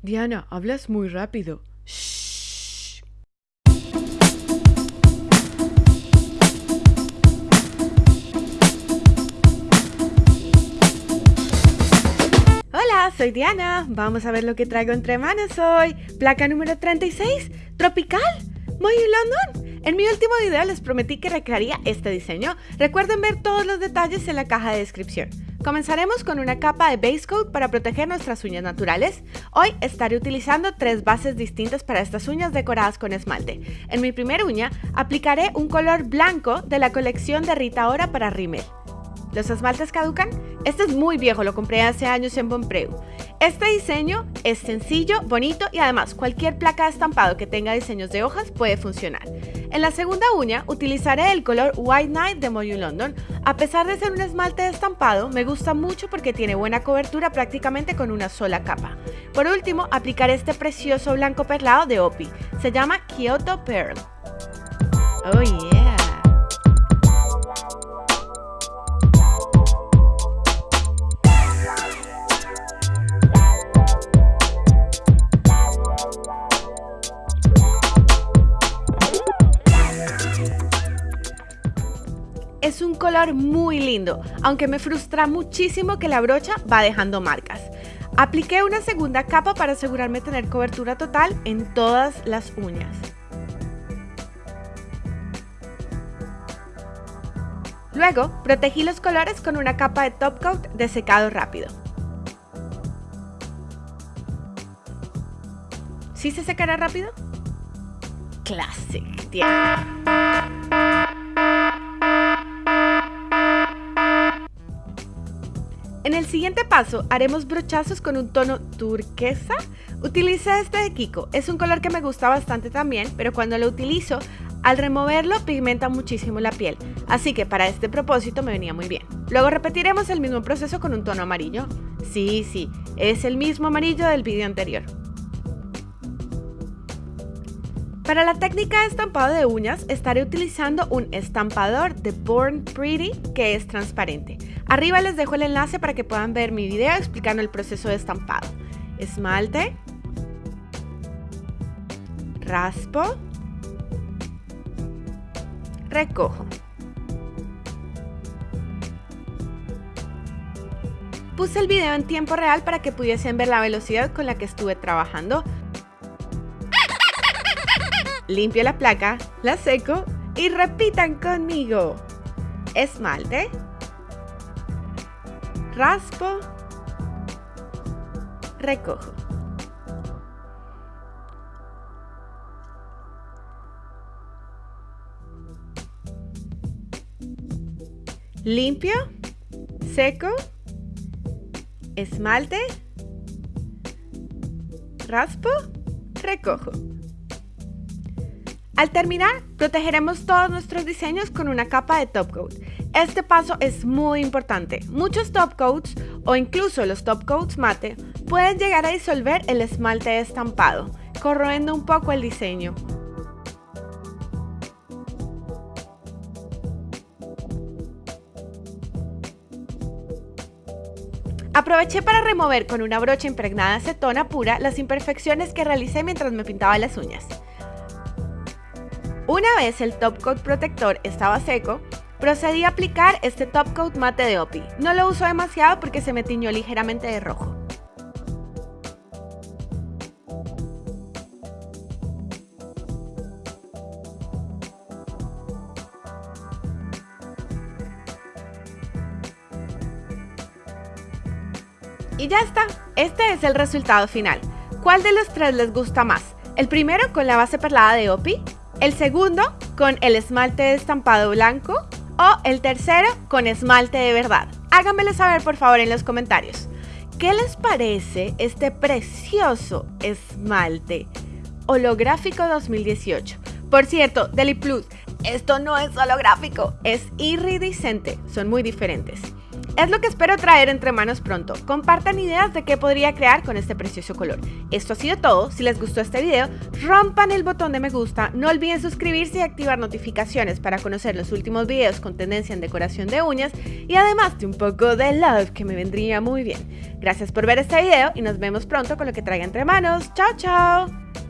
Diana, hablas muy rápido. Shh. Hola, soy Diana. Vamos a ver lo que traigo entre manos hoy. Placa número 36, tropical. Muy London. En mi último video les prometí que recrearía este diseño. Recuerden ver todos los detalles en la caja de descripción. Comenzaremos con una capa de base coat para proteger nuestras uñas naturales. Hoy estaré utilizando tres bases distintas para estas uñas decoradas con esmalte. En mi primera uña aplicaré un color blanco de la colección de Rita Ora para Rimmel. ¿Los esmaltes caducan? Este es muy viejo, lo compré hace años en Bonpreu. Este diseño es sencillo, bonito y además cualquier placa de estampado que tenga diseños de hojas puede funcionar. En la segunda uña utilizaré el color White Night de Moyu London. A pesar de ser un esmalte de estampado, me gusta mucho porque tiene buena cobertura prácticamente con una sola capa. Por último, aplicaré este precioso blanco perlado de Opi. Se llama Kyoto Pearl. Oh yeah. Es un color muy lindo, aunque me frustra muchísimo que la brocha va dejando marcas. Apliqué una segunda capa para asegurarme tener cobertura total en todas las uñas. Luego, protegí los colores con una capa de top coat de secado rápido. ¿Sí se secará rápido? Classic, tía. En el siguiente paso haremos brochazos con un tono turquesa. Utiliza este de Kiko, es un color que me gusta bastante también, pero cuando lo utilizo, al removerlo pigmenta muchísimo la piel, así que para este propósito me venía muy bien. Luego repetiremos el mismo proceso con un tono amarillo. Sí, sí, es el mismo amarillo del vídeo anterior. Para la técnica de estampado de uñas estaré utilizando un estampador de Born Pretty que es transparente. Arriba les dejo el enlace para que puedan ver mi video explicando el proceso de estampado. Esmalte, raspo, recojo. Puse el video en tiempo real para que pudiesen ver la velocidad con la que estuve trabajando limpio la placa, la seco y repitan conmigo. Esmalte, raspo, recojo. Limpio, seco, esmalte, raspo, recojo. Al terminar, protegeremos todos nuestros diseños con una capa de top coat. Este paso es muy importante. Muchos top coats o incluso los top coats mate pueden llegar a disolver el esmalte estampado, corroendo un poco el diseño. Aproveché para remover con una brocha impregnada de acetona pura las imperfecciones que realicé mientras me pintaba las uñas. Una vez el top coat protector estaba seco, procedí a aplicar este top coat mate de Opi. No lo uso demasiado porque se me tiñó ligeramente de rojo. Y ya está, este es el resultado final. ¿Cuál de los tres les gusta más? ¿El primero con la base perlada de Opi? El segundo con el esmalte de estampado blanco o el tercero con esmalte de verdad. Háganmelo saber por favor en los comentarios. ¿Qué les parece este precioso esmalte holográfico 2018? Por cierto, Deli Plus, esto no es holográfico, es iridiscente, son muy diferentes. Es lo que espero traer entre manos pronto. Compartan ideas de qué podría crear con este precioso color. Esto ha sido todo. Si les gustó este video, rompan el botón de me gusta. No olviden suscribirse y activar notificaciones para conocer los últimos videos con tendencia en decoración de uñas y además de un poco de love que me vendría muy bien. Gracias por ver este video y nos vemos pronto con lo que traiga entre manos. ¡Chao, chao!